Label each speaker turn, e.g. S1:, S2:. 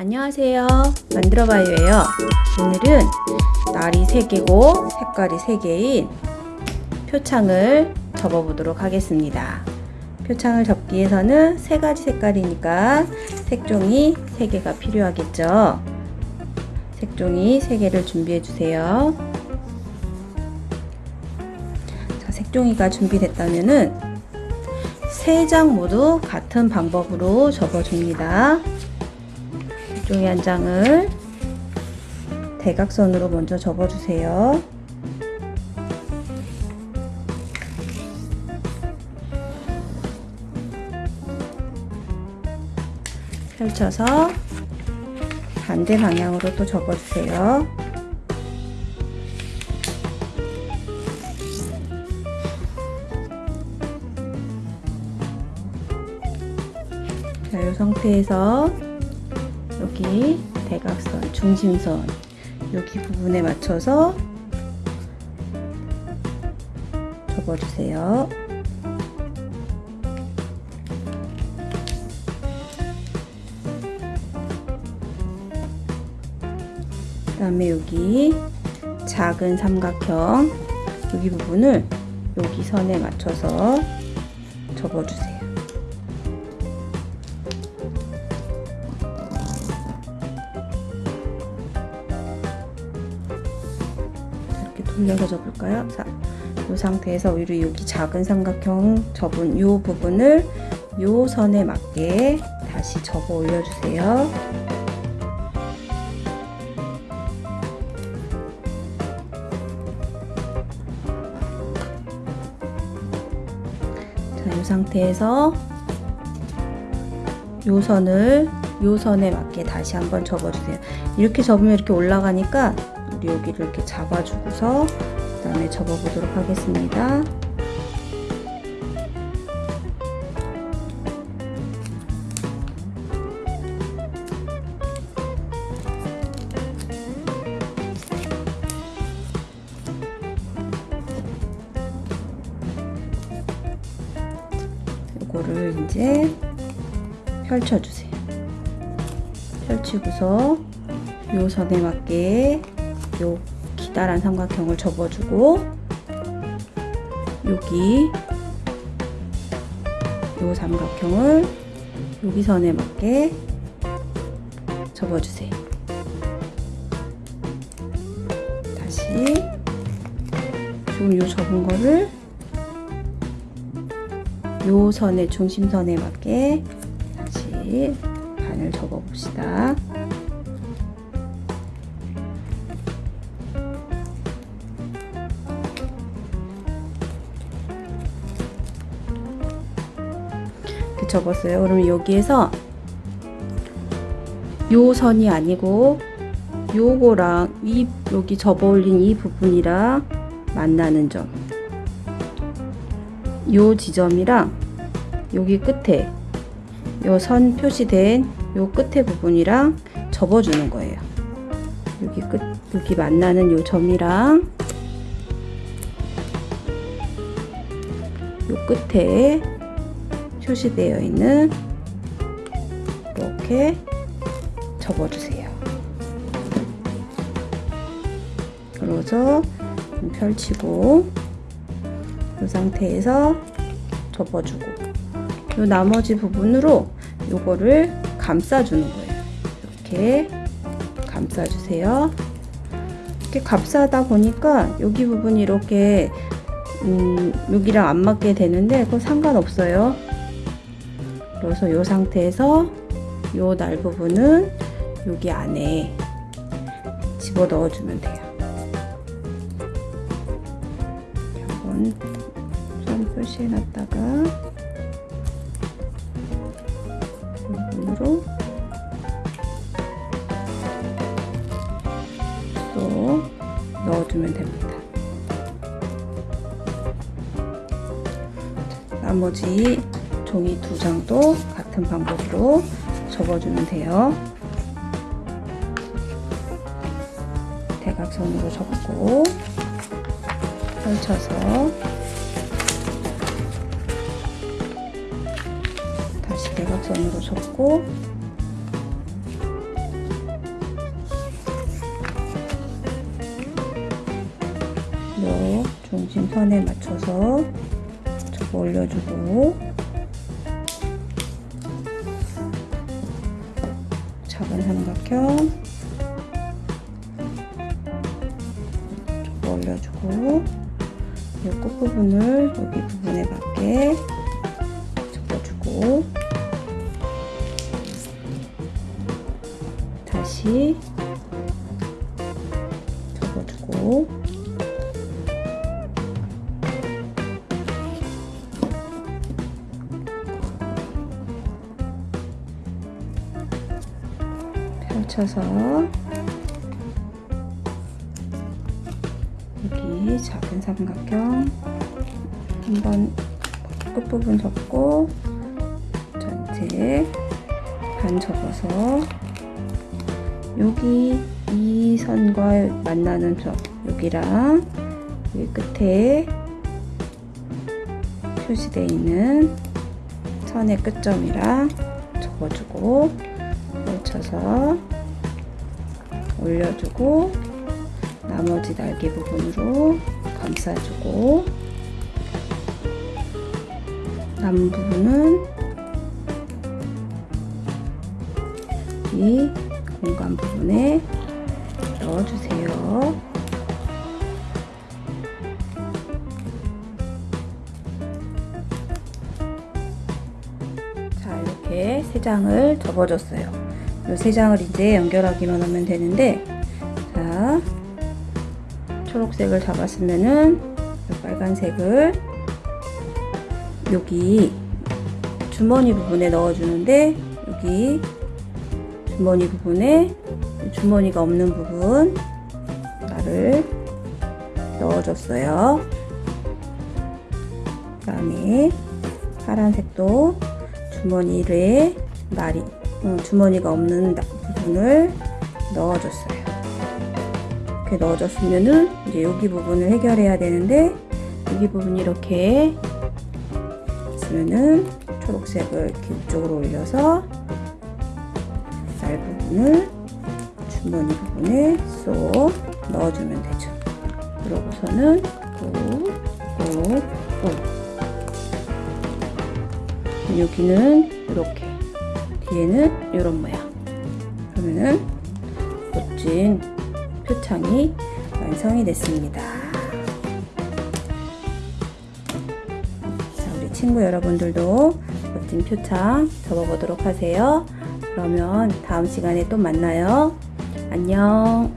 S1: 안녕하세요. 만들어봐요예요. 오늘은 날이 3개고 색깔이 3개인 표창을 접어 보도록 하겠습니다. 표창을 접기 위해서는 세 가지 색깔이니까 색종이 3개가 필요하겠죠? 색종이 3개를 준비해 주세요. 자, 색종이가 준비됐다면은 세장 모두 같은 방법으로 접어 줍니다 종이 한 장을 대각선으로 먼저 접어주세요. 펼쳐서 반대 방향으로 또 접어주세요. 자, 이 상태에서 여기 대각선, 중심선 여기 부분에 맞춰서 접어주세요. 그 다음에 여기 작은 삼각형 여기 부분을 여기 선에 맞춰서 접어주세요. 돌려서 접을까요? 자, 이 상태에서 우리 여기 작은 삼각형 접은 이 부분을 이 선에 맞게 다시 접어 올려주세요. 자, 이 상태에서 이 선을 이 선에 맞게 다시 한번 접어주세요. 이렇게 접으면 이렇게 올라가니까 우리 여기를 이렇게 잡아주고서 그 다음에 접어보도록 하겠습니다. 이거를 이제 펼쳐주세요. 펼치고서 요 선에 맞게 요 기다란 삼각형을 접어주고 여기 요 삼각형을 여기 선에 맞게 접어주세요. 다시 지금 요 접은 거를 요 선의 중심선에 맞게 다시 반을 접어 봅시다. 접었어요. 그럼 여기에서 요 선이 아니고 요거랑 이 여기 접어 올린 이 부분이랑 만나는 점. 요 지점이랑 여기 끝에 요 선 표시된 요 끝에 부분이랑 접어주는 거예요. 여기 끝 여기 만나는 요 점이랑 요 끝에 표시되어 있는 이렇게 접어주세요. 그래서 펼치고 이 상태에서 접어주고 이 나머지 부분으로 요거를 감싸주는 거예요. 이렇게 감싸주세요. 이렇게 감싸다 보니까 여기 부분이 이렇게 음, 여기랑 안 맞게 되는데 그건 상관없어요. 그래서 이 상태에서 요날 부분은 여기 안에 집어 넣어주면 돼요. 한번 선 표시해놨다가 부분으로 또 넣어주면 됩니다. 나머지 종이 두 장도 같은 방법으로 접어주면 돼요. 대각선으로 접고 펼쳐서 다시 대각선으로 접고 요 중심선에 맞춰서 접어 올려주고 작은 삼각형 접어 올려주고 이 끝부분을 여기 부분에 맞게 접어주고 다시 접어주고 펼쳐서 여기 작은 삼각형 한번 끝부분 접고 전체 반 접어서 여기 이 선과 만나는 점 여기랑 여기 끝에 표시되어 있는 선의 끝점이랑 접어주고 펼쳐서 올려주고 나머지 날개 부분으로 감싸주고 남은 부분은 이 공간 부분에 넣어주세요. 자, 이렇게 세 장을 접어줬어요. 이 세 장을 이제 연결하기만 하면 되는데, 자, 초록색을 잡았으면은 이 빨간색을 여기 주머니 부분에 넣어주는데, 여기 주머니 부분에 주머니가 없는 부분 나를 넣어줬어요. 그 다음에 파란색도 주머니를 날이 어, 주머니가 없는 나- 부분을 넣어줬어요. 이렇게 넣어줬으면은 이제 여기 부분을 해결해야 되는데 여기 부분이 이렇게 있으면은 초록색을 이렇게 위쪽으로 올려서 날 부분을 주머니 부분에 쏙 넣어주면 되죠. 그러고서는 꾹꾹꾹 여기는 이렇게 뒤에는 이런 모양 그러면은 멋진 표창이 완성이 됐습니다. 자, 우리 친구 여러분들도 멋진 표창 접어보도록 하세요. 그러면 다음 시간에 또 만나요. 안녕.